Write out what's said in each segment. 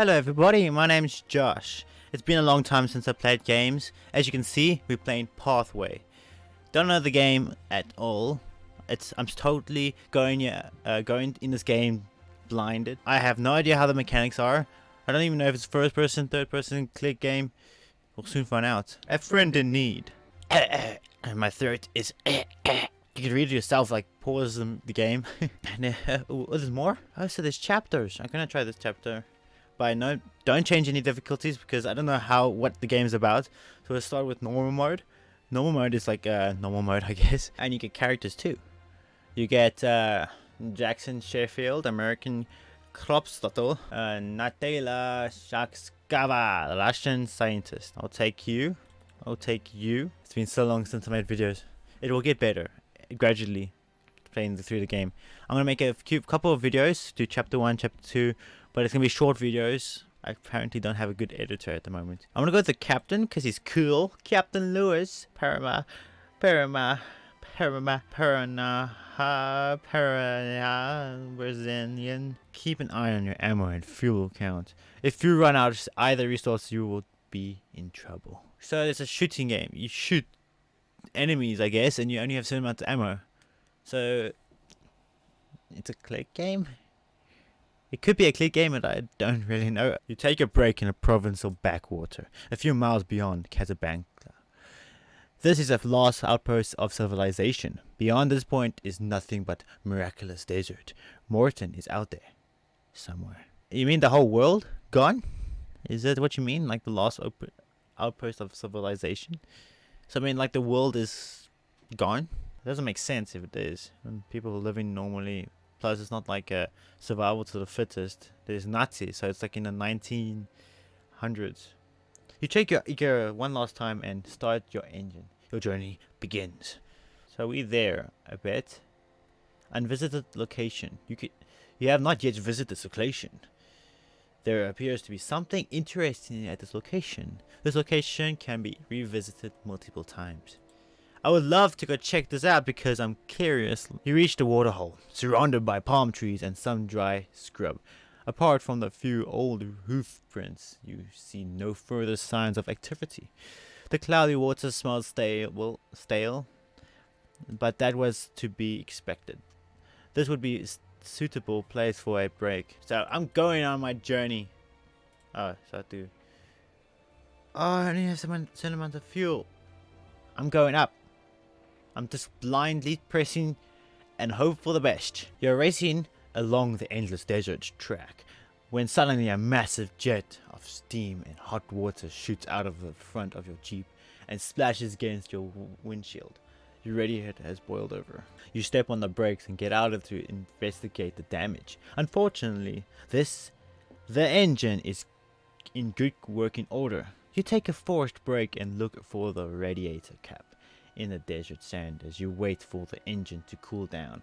Hello everybody, my name's Josh. It's been a long time since I played games. As you can see, we're playing Pathway. Don't know the game at all. It's I'm totally going uh, going in this game blinded. I have no idea how the mechanics are. I don't even know if it's first person, third person, click game. We'll soon find out. A friend in need. My throat is. You can read it yourself, like pause the, the game. and uh, oh, there's more. Oh, so there's chapters. I'm gonna try this chapter. But no, don't change any difficulties because I don't know how what the game's about. So let's start with normal mode. Normal mode is like uh, normal mode, I guess. And you get characters too. You get uh, Jackson Sheffield, American Kropstottel, uh, Natala Shakskava, Russian scientist. I'll take you. I'll take you. It's been so long since I made videos. It will get better gradually playing through the game. I'm gonna make a few, couple of videos, do chapter one, chapter two, but it's gonna be short videos. I apparently don't have a good editor at the moment. I'm gonna go with the captain because he's cool. Captain Lewis, Parama, Parama, Parama, Parana, Parana, Brazilian. Keep an eye on your ammo and fuel count. If you run out of either resource, you will be in trouble. So it's a shooting game. You shoot enemies, I guess, and you only have certain amount of ammo. So it's a click game. It could be a clear game, and I don't really know. You take a break in a provincial backwater, a few miles beyond Casablanca. This is a last outpost of civilization. Beyond this point is nothing but miraculous desert. Morton is out there, somewhere. You mean the whole world gone? Is that what you mean? Like the last outpost of civilization? So I mean, like the world is gone. It doesn't make sense if it is. When people are living normally. Plus, it's not like a survival to the fittest. There's Nazis, so it's like in the 1900s. You check your gear one last time and start your engine. Your journey begins. So we there a bit. Unvisited location. You could, you have not yet visited this location. There appears to be something interesting at this location. This location can be revisited multiple times. I would love to go check this out because I'm curious. You reach the waterhole, surrounded by palm trees and some dry scrub. Apart from the few old hoof prints, you see no further signs of activity. The cloudy water smells stale, well, stale, but that was to be expected. This would be a suitable place for a break. So I'm going on my journey. Oh, so I do. Oh, I only have some certain amount of fuel. I'm going up. I'm just blindly pressing and hope for the best. You're racing along the endless desert track when suddenly a massive jet of steam and hot water shoots out of the front of your jeep and splashes against your windshield. Your radiator has boiled over. You step on the brakes and get out of to investigate the damage. Unfortunately, this the engine is in good working order. You take a forced break and look for the radiator cap in the desert sand as you wait for the engine to cool down.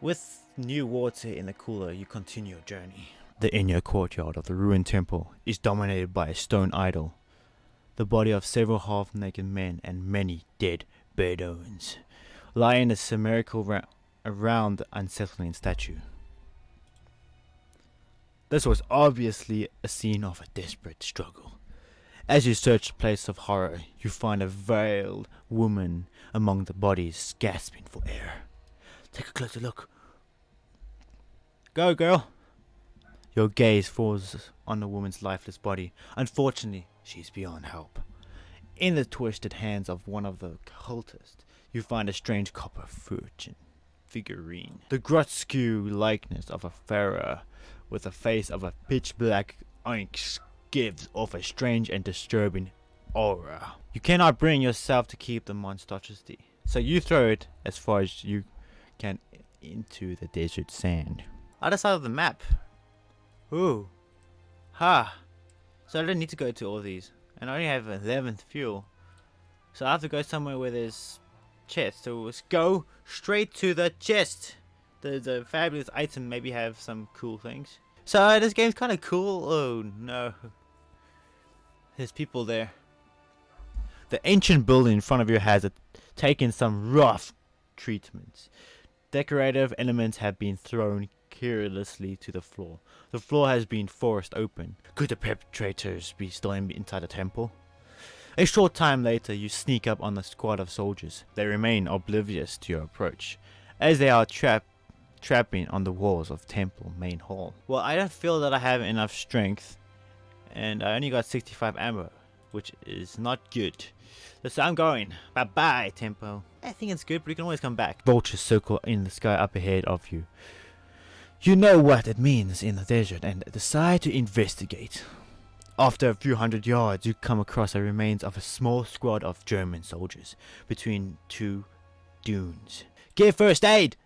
With new water in the cooler, you continue your journey. The inner courtyard of the ruined temple is dominated by a stone idol, the body of several half-naked men and many dead Bedouins lie in a semicircle around the unsettling statue. This was obviously a scene of a desperate struggle. As you search the place of horror, you find a veiled woman among the bodies gasping for air. Take a closer look. Go, girl! Your gaze falls on the woman's lifeless body. Unfortunately, she is beyond help. In the twisted hands of one of the cultists, you find a strange copper fortune figurine. The grotesque likeness of a pharaoh with the face of a pitch black onyx gives off a strange and disturbing aura. You cannot bring yourself to keep the monstrosity, so you throw it as far as you can into the desert sand. Other side of the map. Ooh. Ha. So I don't need to go to all these and I only have 11th fuel. So I have to go somewhere where there's chest. So let's go straight to the chest. The, the fabulous item maybe have some cool things. So this game's kind of cool. Oh no. There's people there. The ancient building in front of you has taken some rough treatments. Decorative elements have been thrown carelessly to the floor. The floor has been forced open. Could the perpetrators be still inside the temple? A short time later, you sneak up on the squad of soldiers. They remain oblivious to your approach, as they are trapped trapping on the walls of temple main hall. Well, I don't feel that I have enough strength, and I only got 65 ammo, which is not good. So I'm going. Bye bye, tempo. I think it's good, but you can always come back. Vultures circle in the sky up ahead of you. You know what it means in the desert and decide to investigate. After a few hundred yards, you come across the remains of a small squad of German soldiers between two dunes. Give first aid!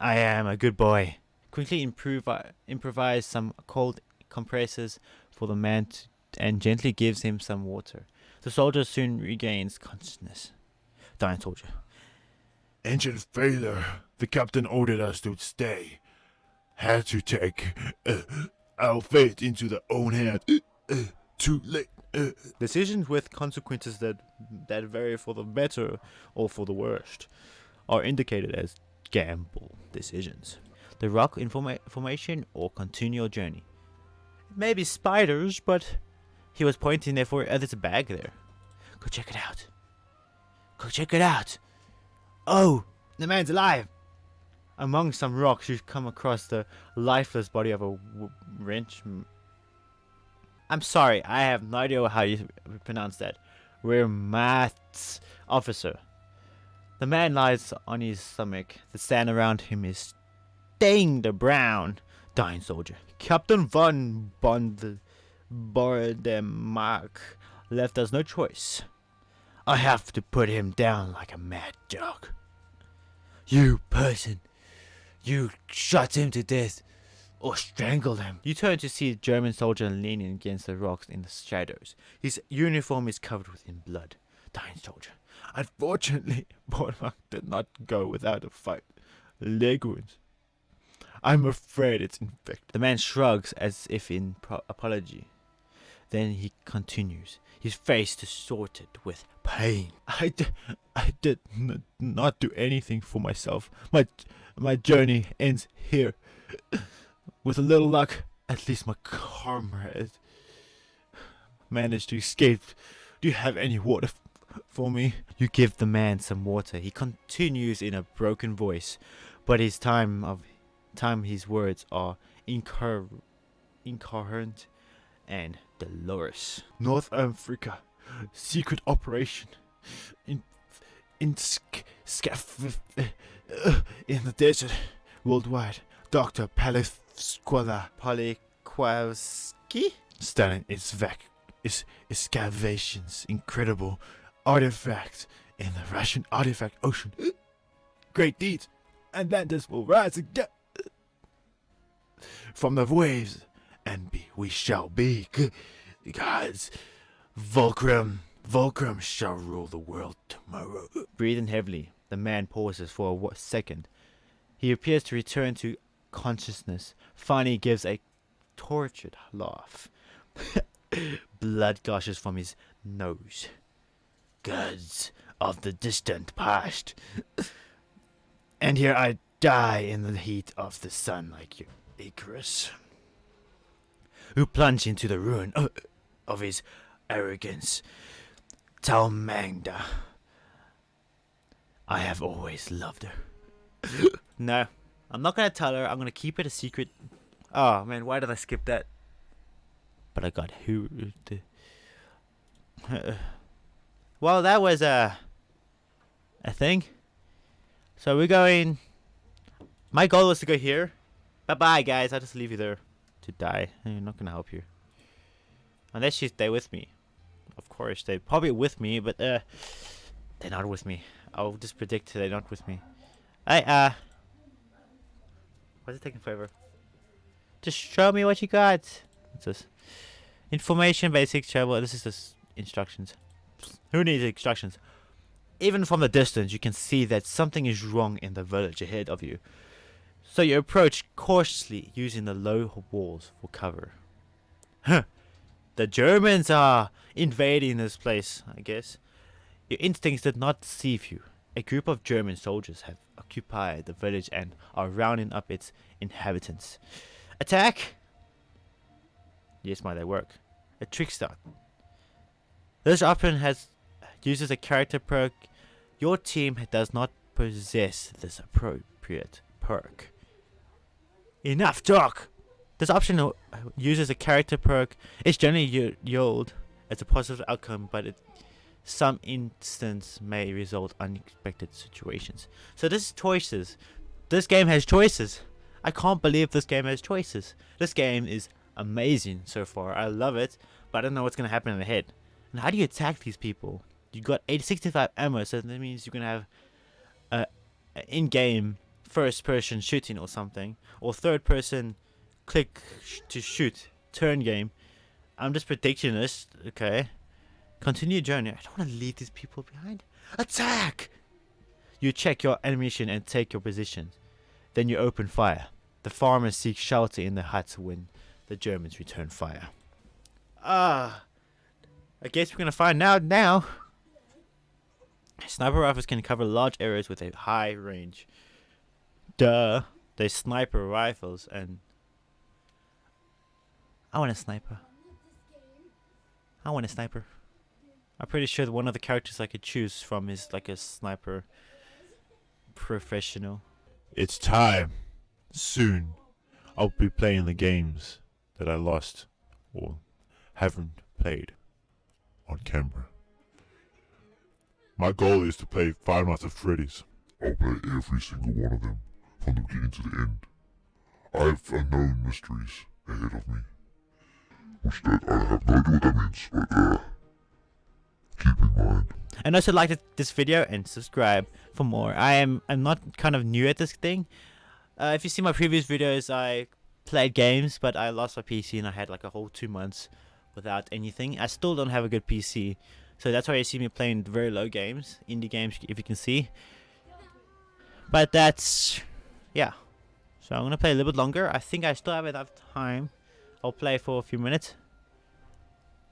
I am a good boy. Quickly improve, improvise some cold compressors for the man to, and gently gives him some water. The soldier soon regains consciousness. Dying soldier. Engine failure. The captain ordered us to stay. Had to take uh, our fate into their own hand. Uh, uh, too late. Uh. Decisions with consequences that that vary for the better or for the worst are indicated as gamble decisions. The rock informa formation or continue your journey. Maybe spiders, but he was pointing there for oh, there's a bag there. Go check it out. Go check it out. Oh, the man's alive. Among some rocks, you come across the lifeless body of a wrench. I'm sorry, I have no idea how you pronounce that. We're maths officer. The man lies on his stomach. The sand around him is stained brown. Dying soldier. Captain von Bond Bordemark left us no choice. I have to put him down like a mad dog. You person, you shot him to death or strangled him. You turn to see a German soldier leaning against the rocks in the shadows. His uniform is covered with in blood. Dying soldier. Unfortunately, Bordemark did not go without a fight. Leg wounds. I'm afraid it's infected. The man shrugs as if in apology. Then he continues, his face distorted with pain. I, d- I did not do anything for myself. My, my journey ends here. With a little luck, at least my comrade managed to escape. Do you have any water f- for me? You give the man some water. He continues in a broken voice, but his time of time his words are incoherent and Dolores. North Africa. Secret operation. In in sc, uh, in the desert worldwide. Dr. Palifsquala Polikwowski Stalin is vac is excavations incredible artifact in the Russian artifact ocean. Great deeds. And Atlantis will rise again from the waves and be, we shall be gods. Volcrum, Volcrum shall rule the world tomorrow. Breathing heavily, the man pauses for a second. He appears to return to consciousness. Finally gives a tortured laugh. Blood gushes from his nose. Gods of the distant past. and here I die in the heat of the sun like you, Icarus who plunged into the ruin of, of his arrogance. Talmangda. I have always loved her. no, I'm not gonna tell her. I'm gonna keep it a secret. Oh man, why did I skip that? But I got who. well, that was a a thing. So we're going. My goal was to go here. Bye bye, guys. I'll just leave you there to die. I'm not gonna help you. Unless you stay with me. Of course, they're probably with me, but uh, they're not with me. I'll just predict they're not with me. I uh, why's it taking forever? Just show me what you got. What's this? Information, basic travel. This is just instructions. Who needs instructions? Even from the distance, you can see that something is wrong in the village ahead of you. So you approach cautiously using the low walls for cover. The Germans are invading this place, I guess. Your instincts did not deceive you. A group of German soldiers have occupied the village and are rounding up its inhabitants. Attack! Yes, might they work. A trickster. This option has uses a character perk. Your team does not possess this appropriate perk. Enough talk! This option uh, uses a character perk. It's generally yield as a positive outcome, but it some instance may result unexpected situations. So this is choices. This game has choices. I can't believe this game has choices. This game is amazing so far. I love it, but I don't know what's gonna happen in the head. And how do you attack these people? You got 865 ammo, so that means you can have a, a in-game first-person shooting or something, or third-person click sh to shoot turn game. I'm just predicting this. Okay. Continue journey. I don't want to leave these people behind. Attack! You check your ammunition and take your position. Then you open fire. The farmers seek shelter in the huts when the Germans return fire. Ah, I guess we're gonna find out now. Sniper rifles can cover large areas with a high range. Duh, they sniper rifles and I want a sniper. I want a sniper. I'm pretty sure that one of the characters I could choose from is like a sniper professional. It's time. Soon, I'll be playing the games that I lost or haven't played on camera. My goal is to play Five Nights at Freddy's. I'll play every single one of them, from the beginning to the end. I have unknown mysteries ahead of me. Which that I have no idea what that means, but uh, keep in mind. And also like this video and subscribe for more. I am I'm not kind of new at this thing. Uh, if you see my previous videos, I played games, but I lost my PC and I had like a whole two months without anything. I still don't have a good PC, so that's why you see me playing very low games, indie games, if you can see. But that's, yeah. So I'm gonna play a little bit longer. I think I still have enough time. I'll play for a few minutes.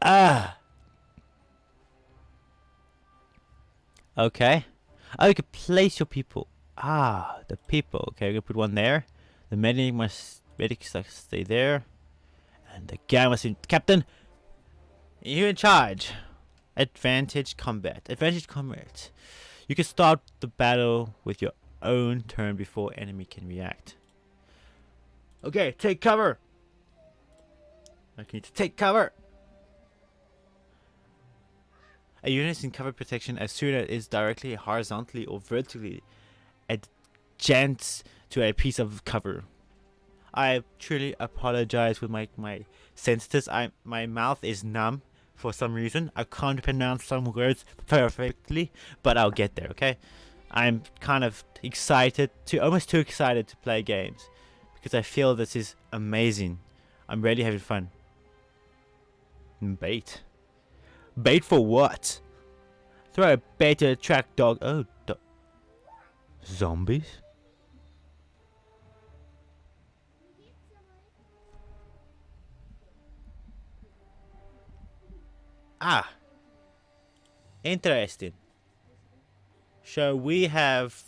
Ah. Okay. Oh, you can place your people. Ah, the people. Okay, we're gonna put one there. The medic must medics must stay there. And the guy must be captain. You're in charge. Advantage combat. Advantage combat. You can start the battle with your own turn before enemy can react. Okay, take cover. I need to take cover. A unit is in cover protection as soon as it is directly, horizontally, or vertically adjacent to a piece of cover. I truly apologize with my my senses. I my mouth is numb for some reason. I can't pronounce some words perfectly, but I'll get there. Okay. I'm kind of excited to almost too excited to play games because I feel this is amazing. I'm really having fun. Bait. Bait for what? Throw a bait to attract dog. Oh, do zombies? Ah. Interesting. So we have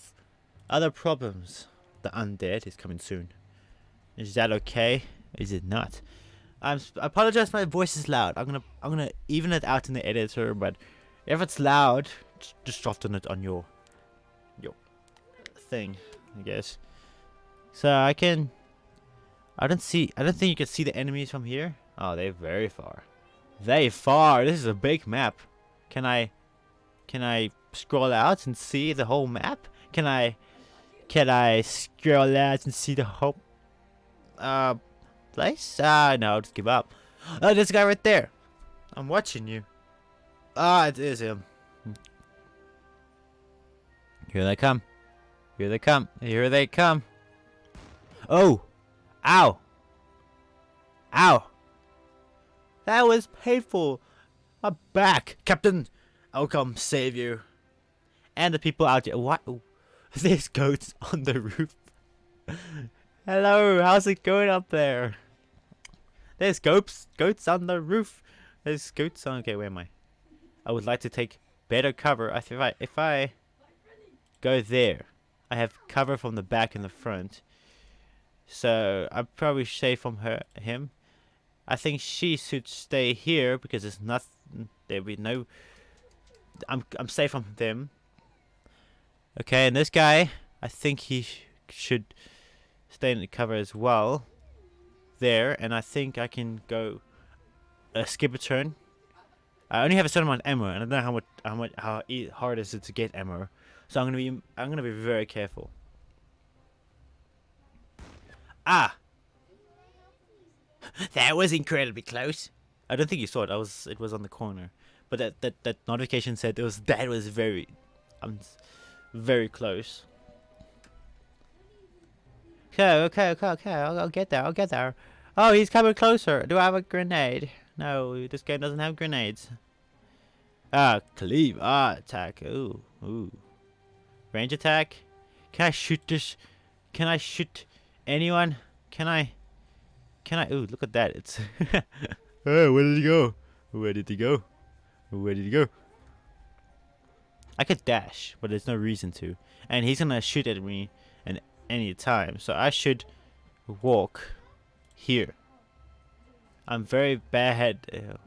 other problems. The undead is coming soon. Is that okay? Is it not? I'm I apologize. My voice is loud. I'm gonna I'm gonna even it out in the editor, but if it's loud, just soften it on your your thing, I guess. So I can. I don't see. I don't think you can see the enemies from here. Oh, they're very far. They far. This is a big map. Can I? Can I scroll out and see the whole map? Can I? Can I scroll out and see the whole? Uh, place? Ah, no, just give up. Oh, this guy right there. I'm watching you. Ah, it is him. Here they come. Here they come. Here they come. Oh! Ow! Ow! That was painful. My back. Captain, I'll come save you. And the people out here. What? There's goats on the roof. Hello, how's it going up there? There's goats, goats on the roof. There's goats on. Okay, where am I? I would like to take better cover. I If I if I go there, I have cover from the back and the front. So I'm probably safe from her him. I think she should stay here because there's nothing there'll be no I'm I'm safe from them. Okay, and this guy, I think he sh should stay in the cover as well. There, and I think I can go uh, skip a turn. I only have a certain amount of ammo, and I don't know how much how much how hard is it to get ammo. So I'm gonna be I'm gonna be very careful. Ah, that was incredibly close. I don't think you saw it. I was it was on the corner, but that that that notification said it was that was very, um, very close. Okay, okay, okay, okay. I'll, I'll get there. I'll get there. Oh, he's coming closer. Do I have a grenade? No, this game doesn't have grenades. Ah, cleave. Ah, attack. Ooh, ooh. Range attack. Can I shoot this? Can I shoot anyone? Can I? Can I? Ooh, look at that. It's. where did he go? Where did he go? Where did he go? I could dash, but there's no reason to. And he's gonna shoot at me at any time. So I should walk here. I'm very bad. Ew.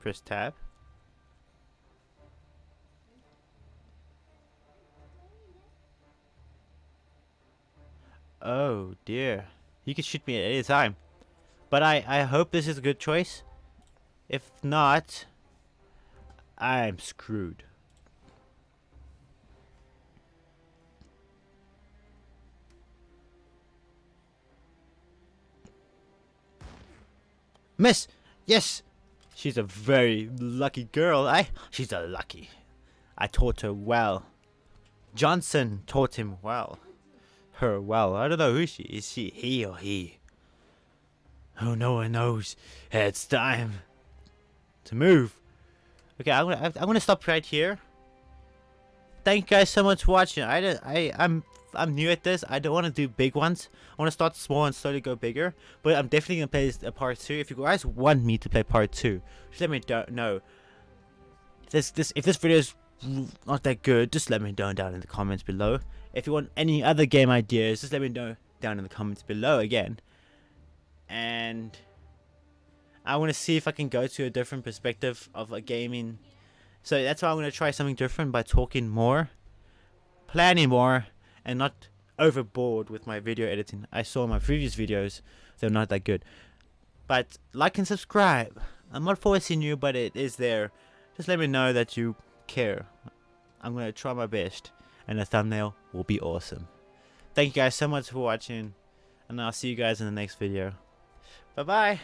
Press tab. Oh dear. You can shoot me at any time. But I, I hope this is a good choice. If not, I'm screwed. Miss! Yes! She's a very lucky girl, I. She's a lucky. I taught her well. Johnson taught him well her well. I don't know who she is. She he or he? Oh, no one knows. It's time to move. Okay, I'm gonna I'm gonna stop right here. Thank you guys so much for watching. I I I'm I'm new at this. I don't want to do big ones. I want to start small and slowly go bigger. But I'm definitely gonna play a part two. If you guys want me to play part two, just let me know. This this if this video is not that good, just let me know down in the comments below. If you want any other game ideas, just let me know down in the comments below again. And I want to see if I can go to a different perspective of a gaming. So that's why I'm going to try something different by talking more, planning more, and not overboard with my video editing. I saw my previous videos, they're not that good. But like and subscribe. I'm not forcing you, but it is there. Just let me know that you care. I'm going to try my best and the thumbnail will be awesome. Thank you guys so much for watching and I'll see you guys in the next video. Bye bye.